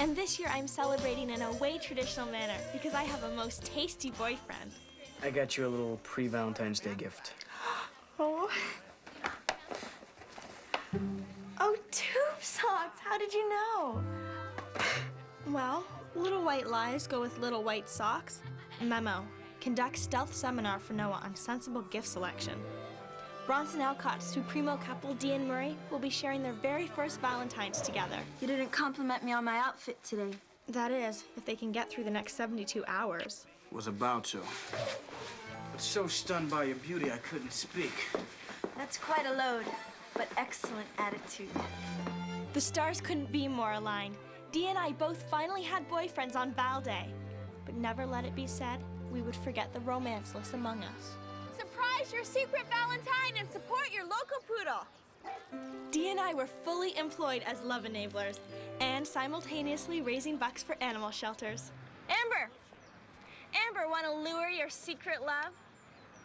And this year I'm celebrating in a way traditional manner because I have a most tasty boyfriend. I got you a little pre-Valentine's Day gift. Oh. Oh, tube socks. How did you know? Well, little white lies go with little white socks. Memo. Conduct stealth seminar for Noah on sensible gift selection. Bronson Alcott's Supremo couple, Dee and Murray, will be sharing their very first Valentine's together. You didn't compliment me on my outfit today. That is, if they can get through the next 72 hours. Was about to. But so stunned by your beauty, I couldn't speak. That's quite a load, but excellent attitude. The stars couldn't be more aligned. Dee and I both finally had boyfriends on Val Day. But never let it be said we would forget the romanceless among us. Surprise your secret Valentine and support your local poodle. Dee and I were fully employed as love enablers and simultaneously raising bucks for animal shelters. Amber! Amber, want to lure your secret love?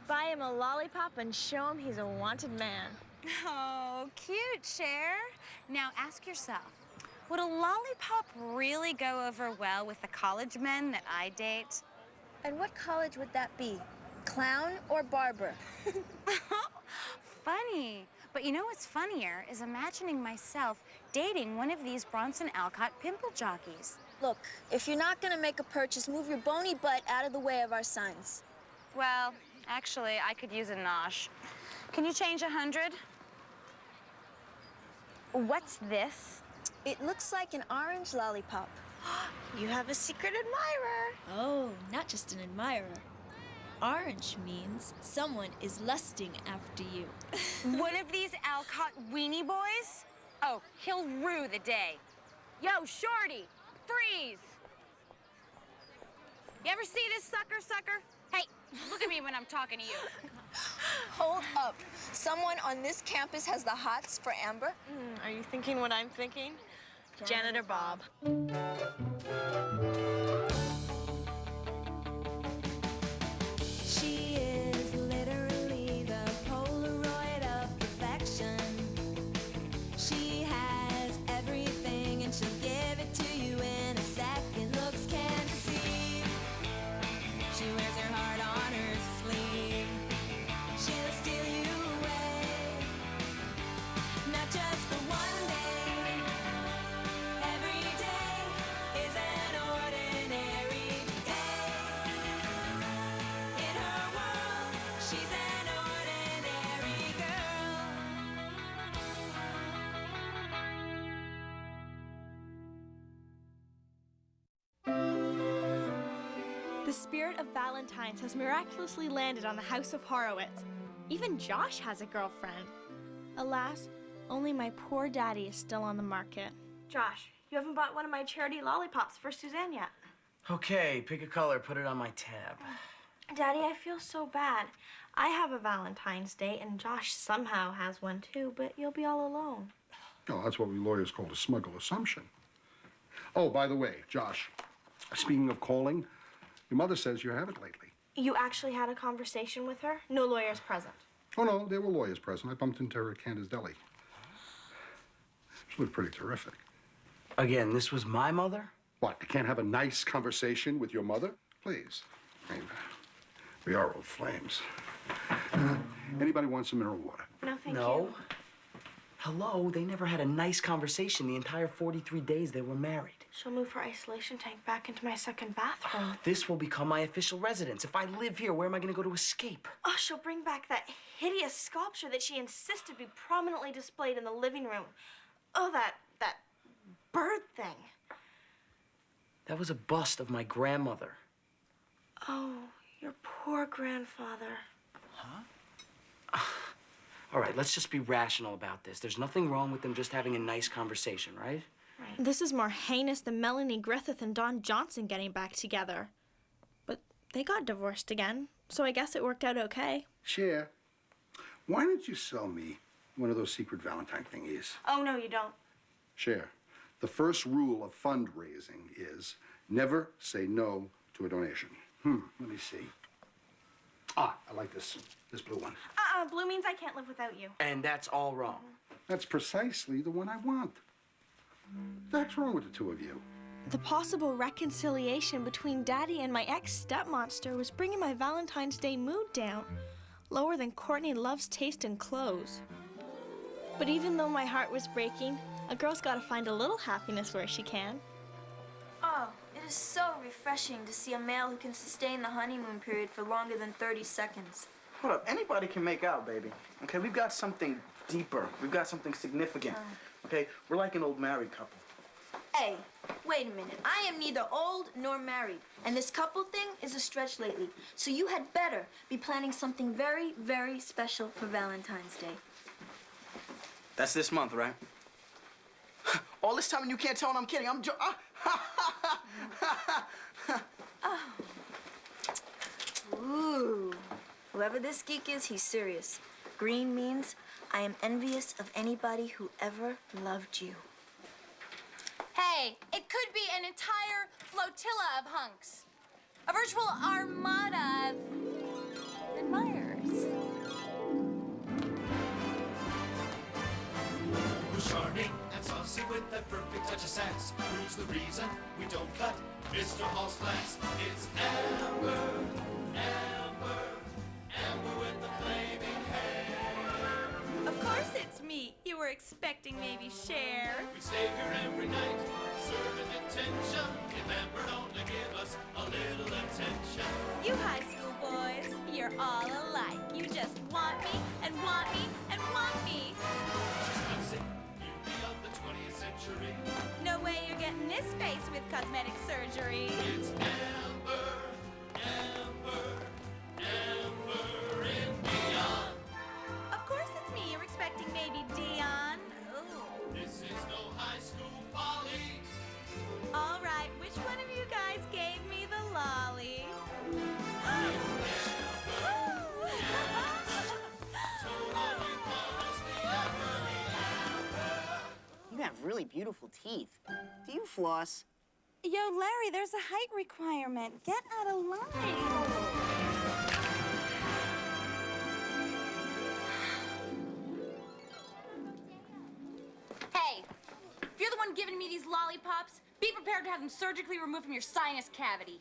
Buy him a lollipop and show him he's a wanted man. Oh, cute, Cher. Now ask yourself, would a lollipop really go over well with the college men that I date? And what college would that be? Clown or barber? Funny. But you know what's funnier is imagining myself dating one of these Bronson Alcott pimple jockeys. Look, if you're not gonna make a purchase, move your bony butt out of the way of our signs. Well, actually, I could use a nosh. Can you change a hundred? What's this? It looks like an orange lollipop. You have a secret admirer. Oh, not just an admirer. Orange means someone is lusting after you. One of these Alcott weenie boys? Oh, he'll rue the day. Yo, Shorty, freeze! You ever see this sucker, sucker? Hey, look at me when I'm talking to you. Hold up. Someone on this campus has the hots for Amber? Hmm, are you thinking what I'm thinking? Janitor Bob. She The spirit of Valentine's has miraculously landed on the House of Horowitz. Even Josh has a girlfriend. Alas, only my poor daddy is still on the market. Josh, you haven't bought one of my charity lollipops for Suzanne yet. Okay, pick a color, put it on my tab. Daddy, I feel so bad. I have a Valentine's Day, and Josh somehow has one too, but you'll be all alone. Oh, that's what we lawyers call a smuggle assumption. Oh, by the way, Josh, speaking of calling, your mother says you haven't lately. You actually had a conversation with her? No lawyers present. Oh, no, there were lawyers present. I bumped into her at Canter's Deli. She looked pretty terrific. Again, this was my mother? What, you can't have a nice conversation with your mother? Please. I mean, we are old flames. Uh, anybody want some mineral water? No, thank no. you. Hello, they never had a nice conversation the entire 43 days they were married. She'll move her isolation tank back into my second bathroom. This will become my official residence. If I live here, where am I gonna go to escape? Oh, she'll bring back that hideous sculpture that she insisted be prominently displayed in the living room. Oh, that that bird thing. That was a bust of my grandmother. Oh, your poor grandfather. All right, let's just be rational about this. There's nothing wrong with them just having a nice conversation, right? Right. This is more heinous than Melanie Griffith and Don Johnson getting back together. But they got divorced again, so I guess it worked out okay. Cher, why don't you sell me one of those secret Valentine thingies? Oh, no, you don't. Cher, the first rule of fundraising is never say no to a donation. Hmm, let me see. Ah, I like this, this blue one. Uh-uh, blue means I can't live without you. And that's all wrong. That's precisely the one I want. What's wrong with the two of you? The possible reconciliation between Daddy and my ex stepmonster was bringing my Valentine's Day mood down, lower than Courtney Love's taste in clothes. But even though my heart was breaking, a girl's gotta find a little happiness where she can. Is so refreshing to see a male who can sustain the honeymoon period for longer than 30 seconds. Hold up, anybody can make out, baby. Okay, we've got something deeper. We've got something significant. Okay, we're like an old married couple. Hey, wait a minute. I am neither old nor married, and this couple thing is a stretch lately. So you had better be planning something very, very special for Valentine's Day. That's this month, right? All this time and you can't tell when I'm kidding. I'm jo- ah, ah. Ooh. Whoever this geek is, he's serious. Green means I am envious of anybody who ever loved you. Hey, it could be an entire flotilla of hunks. A virtual armada of with that perfect touch of sass? Who's the reason we don't cut Mr. Hall's class? It's Amber, Amber, Amber with the flaming hair. Of course it's me. You were expecting maybe Cher. We stay here every night, serving attention. If Amber only give us a little attention. You high school boys, you're all alike. You just want me and want me and want me. No way you're getting this face with cosmetic surgery. It's Amber, beautiful teeth. Do you floss? Yo, Larry, there's a height requirement. Get out of line. Hey, if you're the one giving me these lollipops, be prepared to have them surgically removed from your sinus cavity.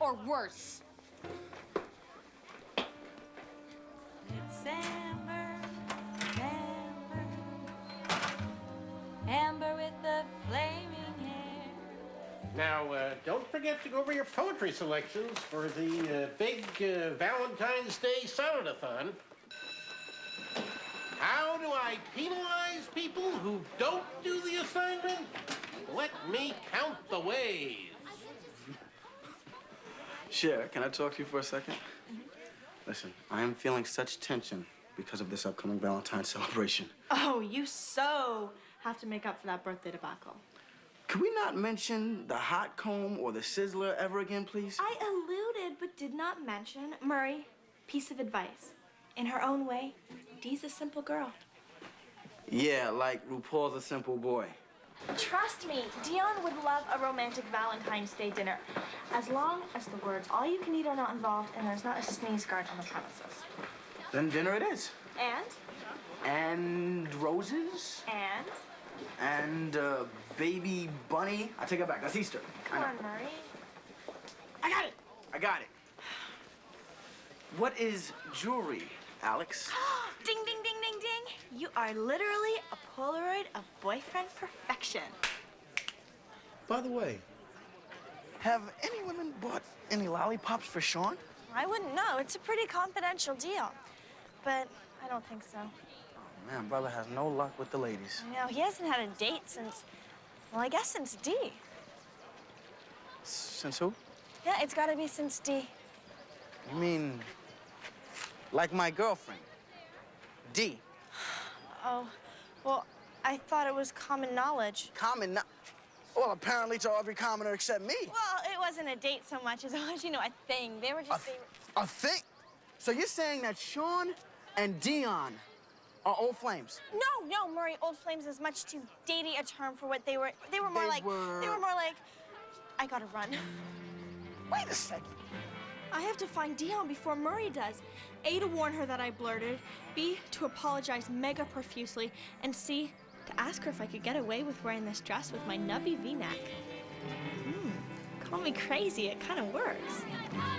Or worse. It's Amber, Amber with the flaming hair. Now, uh, don't forget to go over your poetry selections for the uh, big uh, Valentine's Day Sonnetathon. How do I penalize people who don't do the assignment? Let me count the ways. Cher, can I talk to you for a 2nd Listen, I am feeling such tension because of this upcoming Valentine's celebration. Oh, you so have to make up for that birthday debacle. Can we not mention the hot comb or the sizzler ever again, please? I alluded but did not mention Murray. Piece of advice. In her own way, Dee's a simple girl. Yeah, like RuPaul's a simple boy. Trust me, Dionne would love a romantic Valentine's Day dinner. As long as the words all you can eat are not involved and there's not a sneeze guard on the premises. Then dinner it is. And, And roses? and, And uh, baby bunny. I take it back. That's Easter. I come on, Murray. I got it. I got it. What is jewelry, Alex? ding, ding, ding, ding, ding. You are literally a Polaroid of boyfriend perfection. By the way, have any women bought any lollipops for Sean? I wouldn't know. It's a pretty confidential deal. But I don't think so. Man, brother has no luck with the ladies. No, he hasn't had a date since, well, I guess since D. Since who? Yeah, it's gotta be since D. You mean like my girlfriend, D? Oh, well, I thought it was common knowledge. Common. No- well, apparently to every commoner except me. Well, it wasn't a date so much as you know, a thing. They were A, just, they were... a thing. So you're saying that Sean and Dionne are old flames? No, no, Murray, old flames is much too datey a term for what they were. They were more They like, they were- were more like, I gotta run. Wait a second. I have to find Dionne before Murray does. A, to warn her that I blurted. B, to apologize mega profusely. And C, to ask her if I could get away with wearing this dress with my nubby v-neck. Hmm, call me crazy, it kind of works.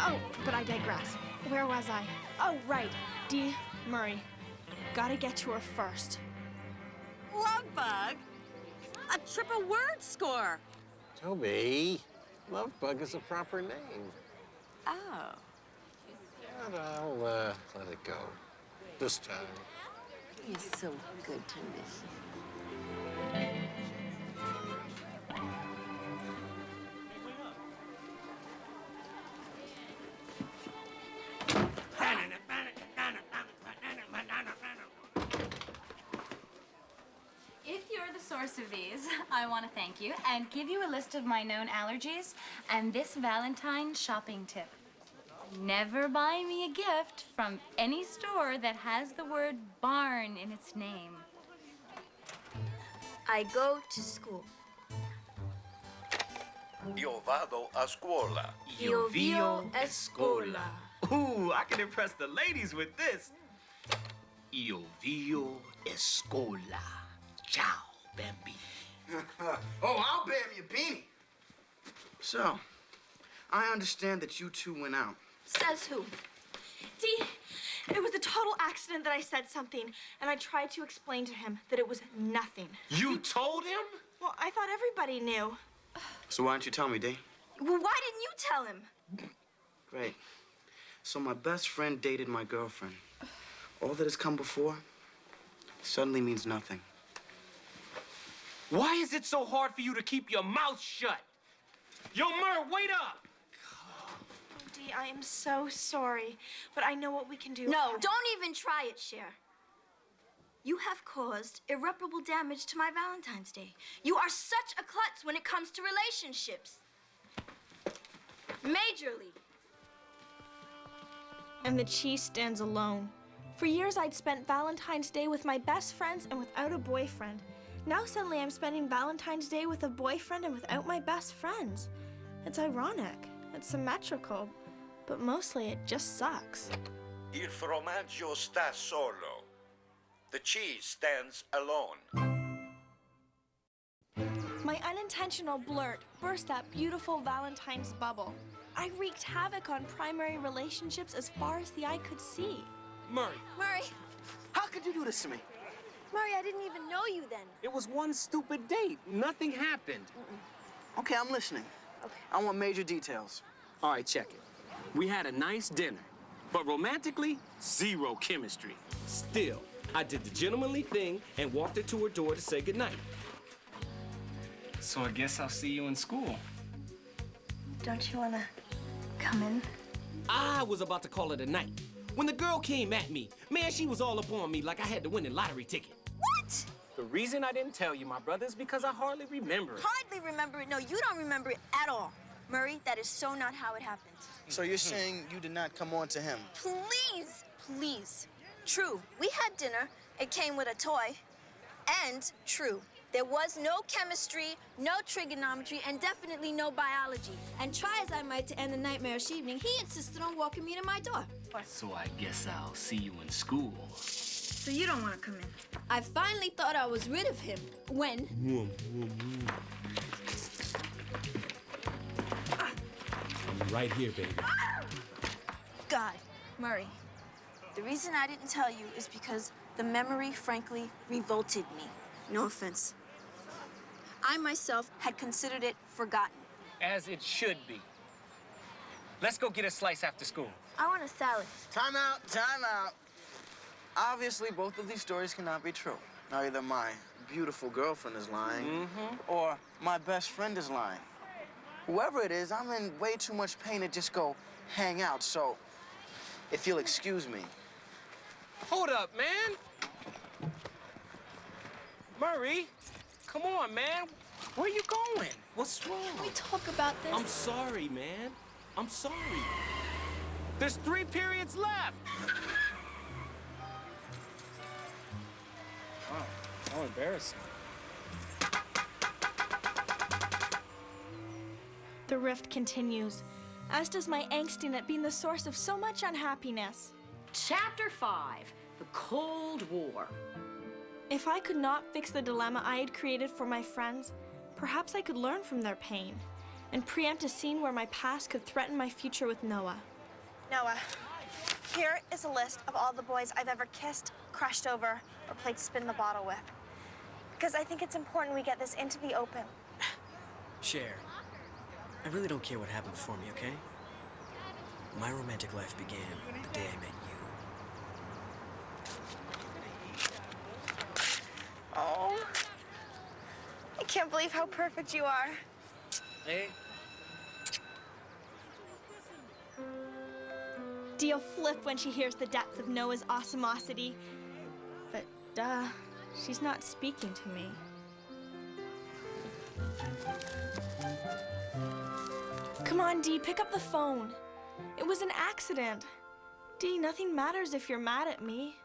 Oh, but I digress. Where was I? Oh, right. D. Murray. Gotta get to her first. Love bug. A triple word score. Toby, Lovebug is a proper name. Oh. But I'll uh, let it go. This time. You're so good to me. I want to thank you and give you a list of my known allergies and this Valentine shopping tip. Never buy me a gift from any store that has the word barn in its name. I go to school. Io vado a scuola. Io vio a scuola. Ooh, I can impress the ladies with this. Io vio a scuola. Ciao, Bambi. oh, I'll bam your beanie. So, I understand that you two went out. Says who? Dee, it was a total accident that I said something, and I tried to explain to him that it was nothing. You told him? Well, I thought everybody knew. So why didn't you tell me, Dee? Well, why didn't you tell him? Great. So my best friend dated my girlfriend. All that has come before suddenly means nothing. Why is it so hard for you to keep your mouth shut? Yo, Mur, wait up! Oh, Dee, I am so sorry, but I know what we can do. No, don't even try it, Cher. You have caused irreparable damage to my Valentine's Day. You are such a klutz when it comes to relationships. Majorly. And the cheese stands alone. For years, I'd spent Valentine's Day with my best friends and without a boyfriend. Now, suddenly, I'm spending Valentine's Day with a boyfriend and without my best friends. It's ironic, it's symmetrical, but mostly it just sucks. Il formaggio sta solo. The cheese stands alone. My unintentional blurt burst that beautiful Valentine's bubble. I wreaked havoc on primary relationships as far as the eye could see. Murray, Murray, how could you do this to me? Murray, I didn't even know you then. It was one stupid date. Nothing happened. Okay, I'm listening. Okay. I want major details. All right, check it. We had a nice dinner, but romantically, zero chemistry. Still, I did the gentlemanly thing and walked her to her door to say goodnight. So I guess I'll see you in school. Don't you want to come in? I was about to call it a night. When the girl came at me, man, she was all up on me like I had to win a lottery ticket. What? The reason I didn't tell you, my brother, is because I hardly remember it. Hardly remember it. No, you don't remember it at all. Murray, that is so not how it happened. So you're saying you did not come on to him? Please, please. True, we had dinner. It came with a toy. And true, there was no chemistry, no trigonometry, and definitely no biology. And try as I might to end the nightmarish evening, he insisted on walking me to my door. So I guess I'll see you in school. So you don't want to come in? I finally thought I was rid of him when I'm right here, baby. God, Murray. The reason I didn't tell you is because the memory, frankly, revolted me. No offense. I myself had considered it forgotten. As it should be. Let's go get a slice after school. I want a salad. Time out, time out. Obviously, both of these stories cannot be true. Now, either my beautiful girlfriend is lying, Mm-hmm. or my best friend is lying. Whoever it is, I'm in way too much pain to just go hang out. So, if you'll excuse me. Hold up, man. Murray, come on, man. Where are you going? What's wrong? Can we talk about this? I'm sorry, man. I'm sorry. There's three periods left. How embarrassing. The rift continues, as does my angst in it being the source of so much unhappiness. Chapter 5 The Cold War. If I could not fix the dilemma I had created for my friends, perhaps I could learn from their pain and preempt a scene where my past could threaten my future with Noah. Noah, here is a list of all the boys I've ever kissed, crushed over, or played spin the bottle with. Because I think it's important we get this into the open. Cher, I really don't care what happened before me, okay? My romantic life began the day I met you. Oh. I can't believe how perfect you are. Hey. Dee'll flip when she hears the depth of Noah's awesomosity. But duh, she's not speaking to me. Come on, Dee, pick up the phone. It was an accident. Dee, nothing matters if you're mad at me.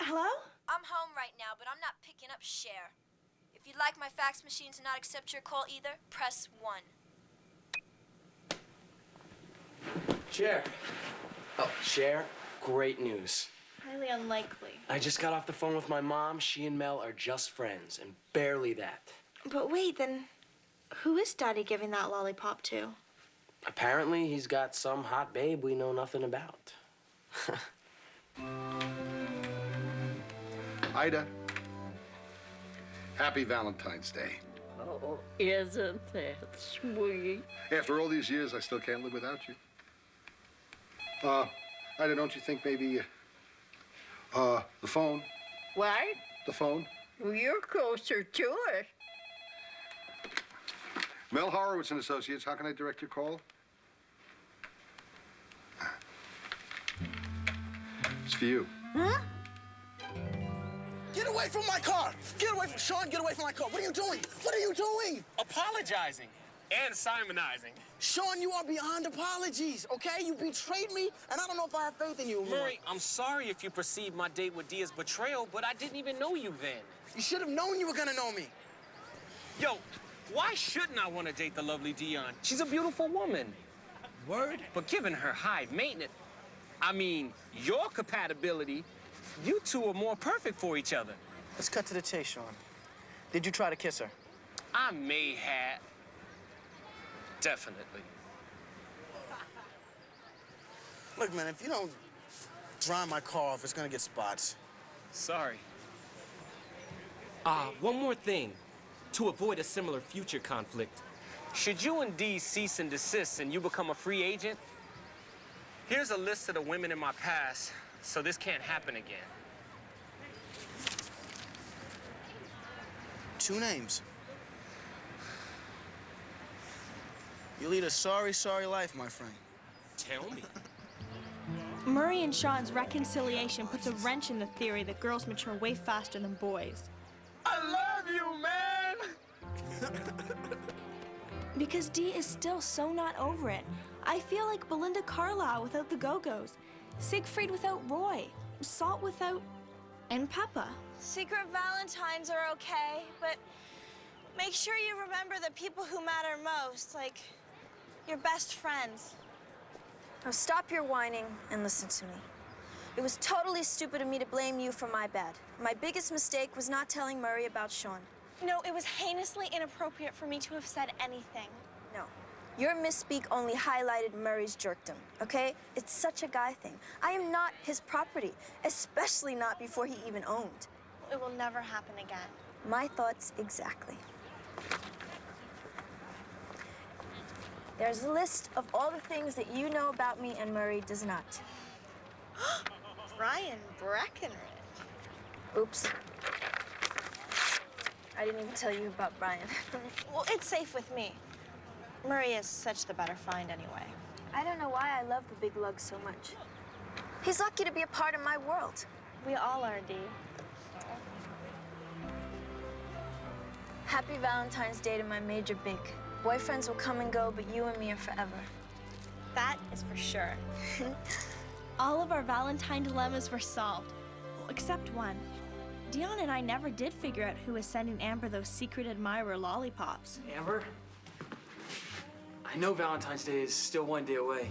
Hello? I'm home right now, but I'm not picking up Cher. If you'd like my fax machine to not accept your call either, press 1. Cher. Oh, Cher, great news. Highly unlikely. I just got off the phone with my mom. She and Mel are just friends, and barely that. But wait, then who is Daddy giving that lollipop to? Apparently, he's got some hot babe we know nothing about. Ida, happy Valentine's Day. Oh, isn't that sweet? After all these years, I still can't live without you. Uh, Ida, don't you think maybe, uh, the phone, What? the phone? You're closer to it. Mel Horowitz and Associates, how can I direct your call? It's for you. Huh? Get away from my car! Get away from Sean, get away from my car. What are you doing? What are you doing? Apologizing and Simonizing. Sean, you are beyond apologies, okay? You betrayed me, and I don't know if I have faith in you. Murray, I'm sorry if you perceived my date with Dee as betrayal, but I didn't even know you then. You should have known you were gonna know me. Yo, why shouldn't I want to date the lovely Dionne? She's a beautiful woman. Word? But given her high maintenance, I mean, your compatibility, you two are more perfect for each other. Let's cut to the chase, Sean. Did you try to kiss her? I may have. Definitely. Look, man, if you don't dry my car off, it's gonna get spots. Sorry. Ah, one more thing. To avoid a similar future conflict, should you indeed cease and desist and you become a free agent, here's a list of the women in my past so this can't happen again. Two names. You lead a sorry, sorry life, my friend. Tell me. Murray and Sean's reconciliation puts a wrench in the theory that girls mature way faster than boys. I love you, man! Because Dee is still so not over it. I feel like Belinda Carlisle without the Go-Go's, Siegfried without Roy, Salt without... and Pepa. Secret Valentines are okay, but make sure you remember the people who matter most, like your best friends. Now stop your whining and listen to me. It was totally stupid of me to blame you for my bad. My biggest mistake was not telling Murray about Sean. No, it was heinously inappropriate for me to have said anything. No. Your misspeak only highlighted Murray's jerkdom, okay? It's such a guy thing. I am not his property, especially not before he even owned. It will never happen again. My thoughts exactly. There's a list of all the things that you know about me and Murray does not. Brian Breckenridge. Oops. I didn't even tell you about Brian. well, it's safe with me. Murray is such the better find anyway. I don't know why I love the big lug so much. He's lucky to be a part of my world. We all are, Dee. Happy Valentine's Day to my major big. Boyfriends will come and go, but you and me are forever. That is for sure. All of our Valentine dilemmas were solved, except one. Dionne and I never did figure out who was sending Amber those secret admirer lollipops. Amber? I know Valentine's Day is still one day away,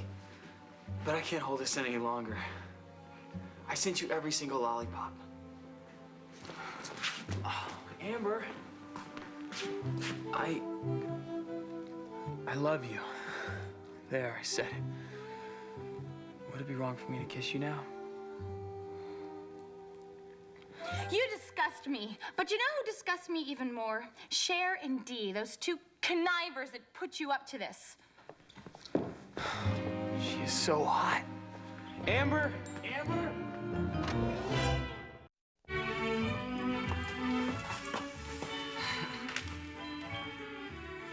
but I can't hold this in any longer. I sent you every single lollipop. Oh, Amber, I. I love you. There, I said it. Would it be wrong for me to kiss you now? You disgust me, but you know who disgusts me even more? Cher and Dee, those two connivers that put you up to this. She is so hot. Amber? Amber?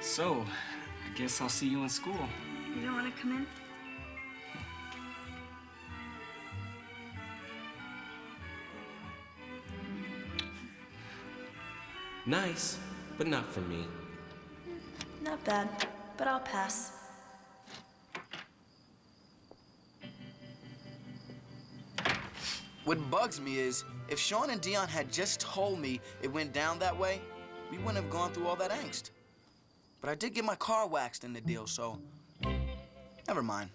So, I guess I'll see you in school. You don't want to come in? Nice, but not for me. Not bad, but I'll pass. What bugs me is, if Sean and Dionne had just told me it went down that way, we wouldn't have gone through all that angst. But I did get my car waxed in the deal, so never mind.